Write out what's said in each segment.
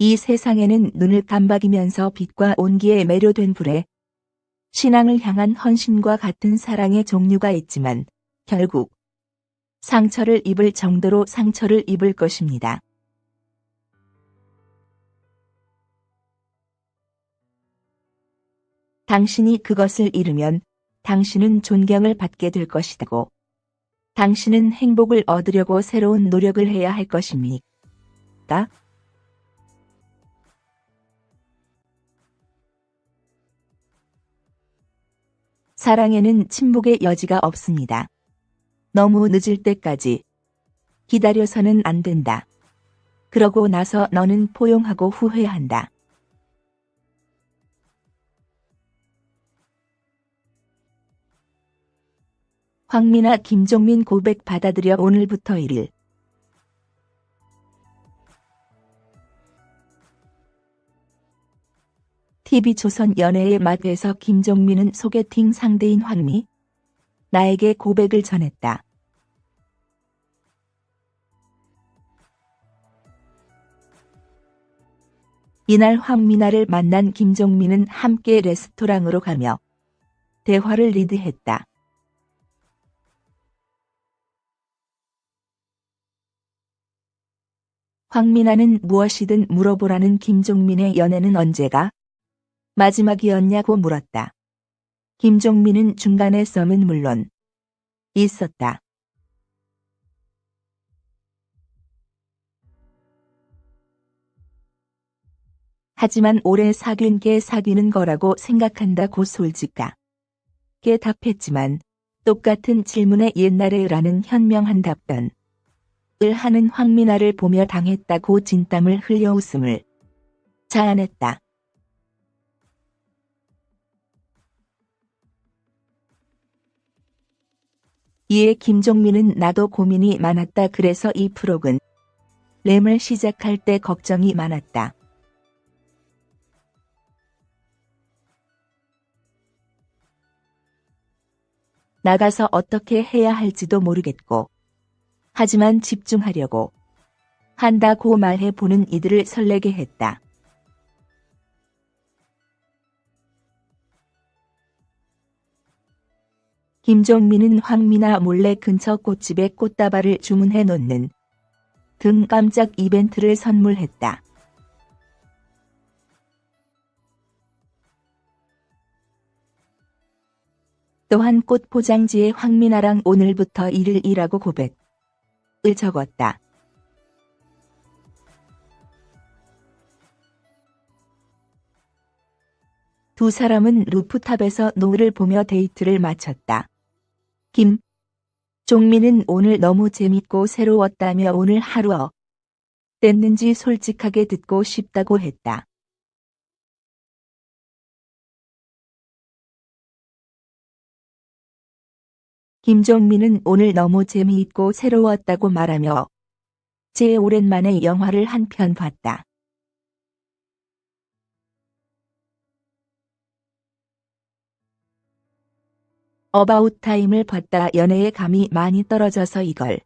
이 세상에는 눈을 깜박이면서 빛과 온기에 매료된 불에 신앙을 향한 헌신과 같은 사랑의 종류가 있지만 결국 상처를 입을 정도로 상처를 입을 것입니다. 당신이 그것을 잃으면 당신은 존경을 받게 될 것이다고. 당신은 행복을 얻으려고 새로운 노력을 해야 할 것입니까? 사랑에는 침묵의 여지가 없습니다. 너무 늦을 때까지 기다려서는 안 된다. 그러고 나서 너는 포용하고 후회한다. 황미나 김종민 고백 받아들여 오늘부터 1일 TV조선 연애의 맛에서 김종민은 소개팅 상대인 황미 나에게 고백을 전했다. 이날 황미나를 만난 김종민은 함께 레스토랑으로 가며 대화를 리드했다. 황미나는 무엇이든 물어보라는 김종민의 연애는 언제가 마지막이었냐고 물었다. 김종민은 중간에 썸은 물론 있었다. 하지만 오래 사귄 게 사귀는 거라고 생각한다고 솔직하게 답했지만 똑같은 질문에 옛날에라는 현명한 답변. 을 하는 황미나를 보며 당했다고 진땀을 흘려 웃음을 자아냈다. 이에 김종민은 나도 고민이 많았다 그래서 이 프로그램을 시작할 때 걱정이 많았다. 나가서 어떻게 해야 할지도 모르겠고 하지만 집중하려고 한다고 말해보는 이들을 설레게 했다. 김종민은 황미나 몰래 근처 꽃집에 꽃다발을 주문해 놓는 등 깜짝 이벤트를 선물했다. 또한 꽃 포장지에 황미나랑 오늘부터 1일이라고 고백.을 적었다. 두 사람은 rooftop에서 노을을 보며 데이트를 마쳤다. 김종민은 오늘 너무 재밌고 새로웠다며 오늘 하루 어땠는지 솔직하게 듣고 싶다고 했다. 김종민은 오늘 너무 재미있고 새로웠다고 말하며 제 오랜만에 영화를 한 편 봤다. 어바웃 타임을 봤다 연애에 감이 많이 떨어져서 이걸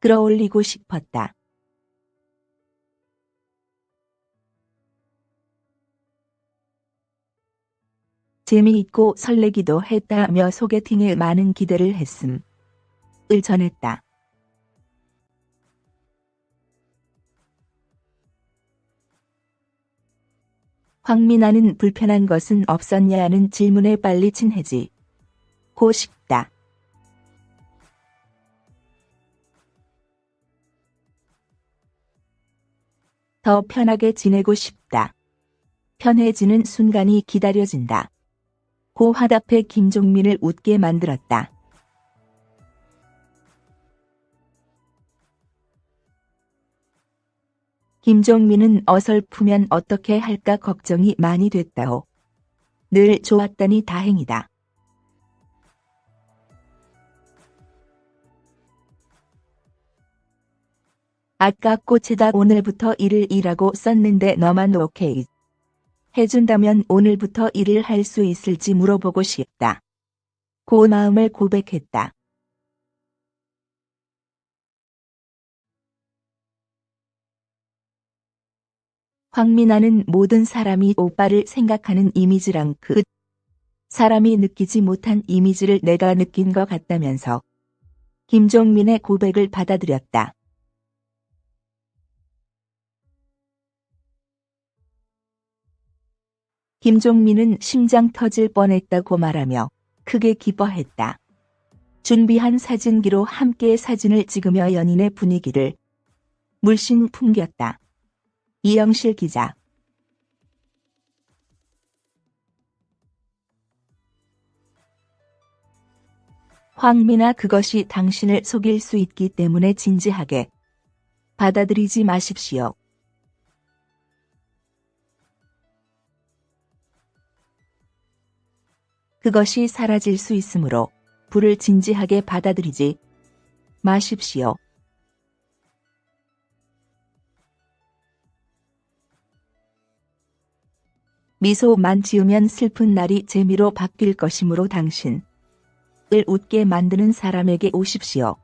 끌어올리고 싶었다. 재미있고 설레기도 했다며 소개팅에 많은 기대를 했음. 을 전했다. 황미나는 불편한 것은 없었냐는 질문에 빨리 친해지. 고 싶다. 더 편하게 지내고 싶다. 편해지는 순간이 기다려진다. 고 화답해 김종민을 웃게 만들었다. 김종민은 어설프면 어떻게 할까 걱정이 많이 됐다오. 늘 좋았다니 다행이다. 아까 꽃에다 오늘부터 일을 일하고 썼는데 너만 오케이. 해준다면 오늘부터 일을 할 수 있을지 물어보고 싶다. 고 마음을 고백했다. 황민아는 모든 사람이 오빠를 생각하는 이미지랑 그 사람이 느끼지 못한 이미지를 내가 느낀 것 같다면서 김종민의 고백을 받아들였다. 김종민은 심장 터질 뻔했다고 말하며 크게 기뻐했다. 준비한 사진기로 함께 사진을 찍으며 연인의 분위기를 물씬 풍겼다. 이영실 기자 황미나 그것이 당신을 속일 수 있기 때문에 진지하게 받아들이지 마십시오. 그것이 사라질 수 있으므로 불을 진지하게 받아들이지 마십시오. 미소만 지으면 슬픈 날이 재미로 바뀔 것이므로 당신을 웃게 만드는 사람에게 오십시오.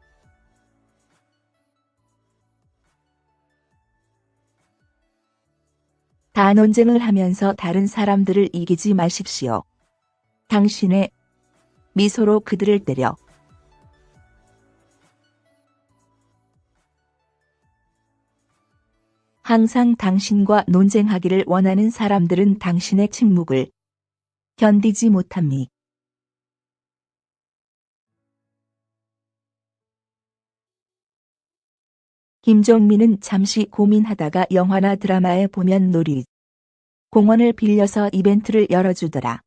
다 논쟁을 하면서 다른 사람들을 이기지 마십시오. 당신의 미소로 그들을 때려 항상 당신과 논쟁하기를 원하는 사람들은 당신의 침묵을 견디지 못합니. 김종민은 잠시 고민하다가 영화나 드라마에 보면 놀이 공원을 빌려서 이벤트를 열어주더라.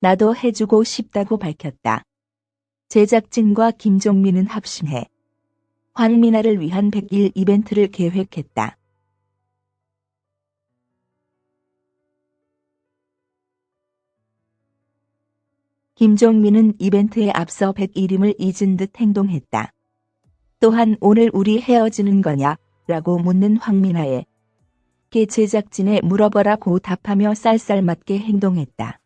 나도 해주고 싶다고 밝혔다. 제작진과 김종민은 합심해 황미나를 위한 100일 이벤트를 계획했다. 김종민은 이벤트에 앞서 101임을 잊은 듯 행동했다. 또한 오늘 우리 헤어지는 거냐? 라고 묻는 황미나에 게 제작진에 물어보라고 답하며 쌀쌀맞게 행동했다.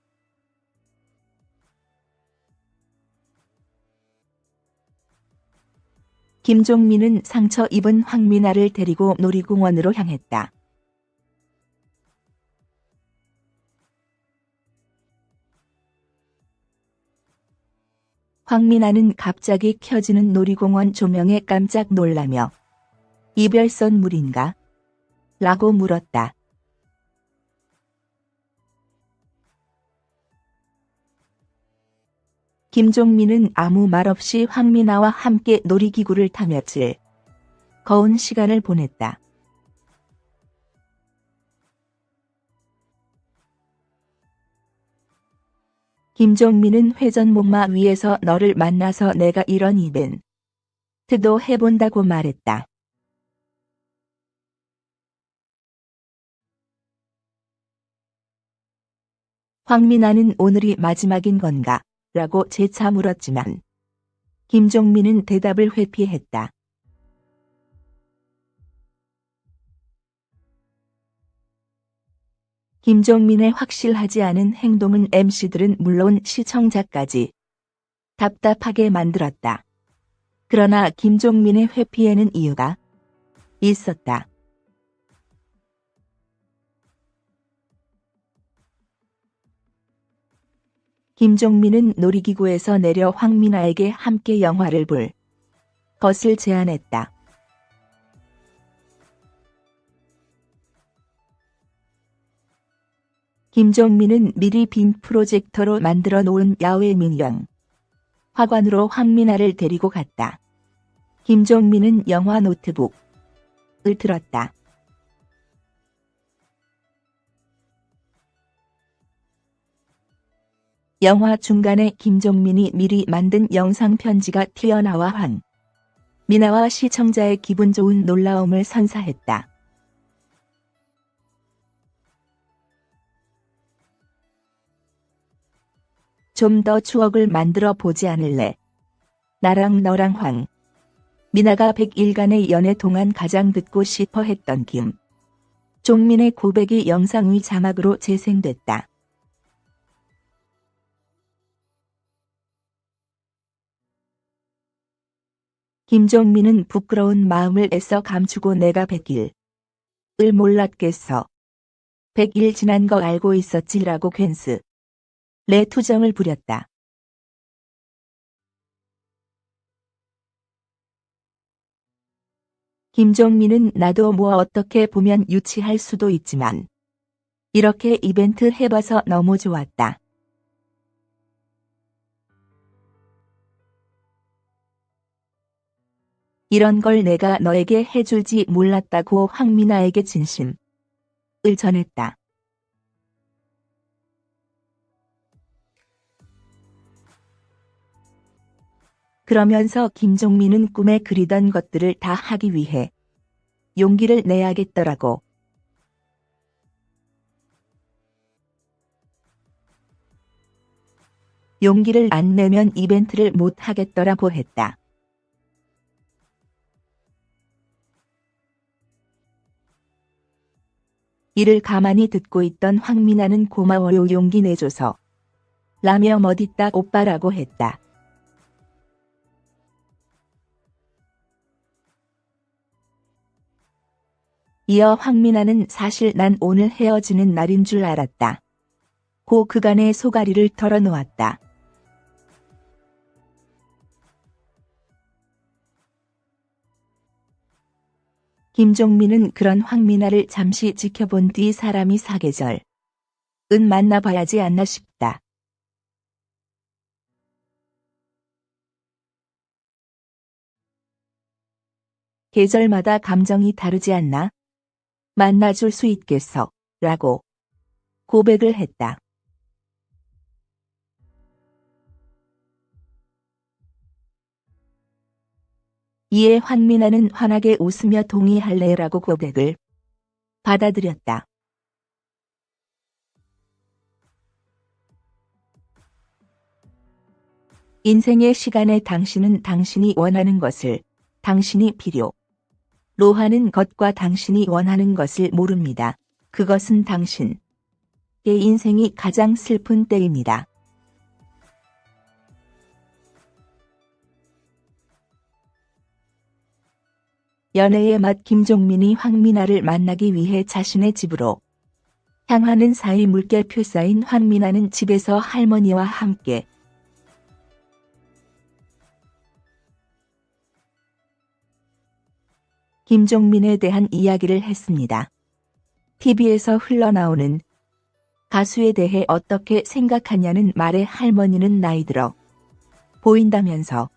김종민은 상처 입은 황미나를 데리고 놀이공원으로 향했다. 황미나는 갑자기 켜지는 놀이공원 조명에 깜짝 놀라며 이별선 물인가? 라고 물었다. 김종민은 아무 말 없이 황미나와 함께 놀이기구를 타며 즐 거운 시간을 보냈다. 김종민은 회전목마 위에서 너를 만나서 내가 이런 이벤트도 해본다고 말했다. 황미나는 오늘이 마지막인 건가? 라고 재차 물었지만 김종민은 대답을 회피했다. 김종민의 확실하지 않은 행동은 MC들은 물론 시청자까지 답답하게 만들었다. 그러나 김종민의 회피에는 이유가 있었다. 김종민은 놀이기구에서 내려 황민아에게 함께 영화를 볼 것을 제안했다. 김종민은 미리 빈 프로젝터로 만들어 놓은 야외 민영 화관으로 황민아를 데리고 갔다. 김종민은 영화 노트북을 들었다. 영화 중간에 김종민이 미리 만든 영상 편지가 튀어나와 황 미나와 시청자의 기분 좋은 놀라움을 선사했다. 좀 더 추억을 만들어 보지 않을래? 나랑 너랑 황 미나가 100일간의 연애 동안 가장 듣고 싶어 했던 김 종민의 고백이 영상 위 자막으로 재생됐다. 김종민은 부끄러운 마음을 애써 감추고 내가 백일. 을 몰랐겠어. 백일 지난 거 알고 있었지라고 괜스. 내 투정을 부렸다. 김종민은 나도 뭐 어떻게 보면 유치할 수도 있지만 이렇게 이벤트 해봐서 너무 좋았다. 이런 걸 내가 너에게 해줄지 몰랐다고 황민아에게 진심을 전했다. 그러면서 김종민은 꿈에 그리던 것들을 다 하기 위해 용기를 내야겠더라고. 용기를 안 내면 이벤트를 못 하겠더라고 했다. 이를 가만히 듣고 있던 황민아는 고마워요 용기 내줘서 라며 멋있다 오빠라고 했다. 이어 황민아는 사실 난 오늘 헤어지는 날인 줄 알았다. 고 그간의 소가리를 털어놓았다. 김종민은 그런 황민아를 잠시 지켜본 뒤 사람이 사계절. 은 만나봐야지 않나 싶다. 계절마다 감정이 다르지 않나? 만나줄 수 있겠어. 라고 고백을 했다. 이에 황민아는 환하게 웃으며 동의할래라고 고백을 받아들였다. 인생의 시간에 당신은 당신이 원하는 것을 당신이 필요 로 하는 것과 당신이 원하는 것을 모릅니다. 그것은 당신의 인생이 가장 슬픈 때입니다. 연애의 맛 김종민이 황민아를 만나기 위해 자신의 집으로 향하는 사이 물결표 쌓인 황민아는 집에서 할머니와 함께 김종민에 대한 이야기를 했습니다. TV에서 흘러나오는 가수에 대해 어떻게 생각하냐는 말에 할머니는 나이 들어 보인다면서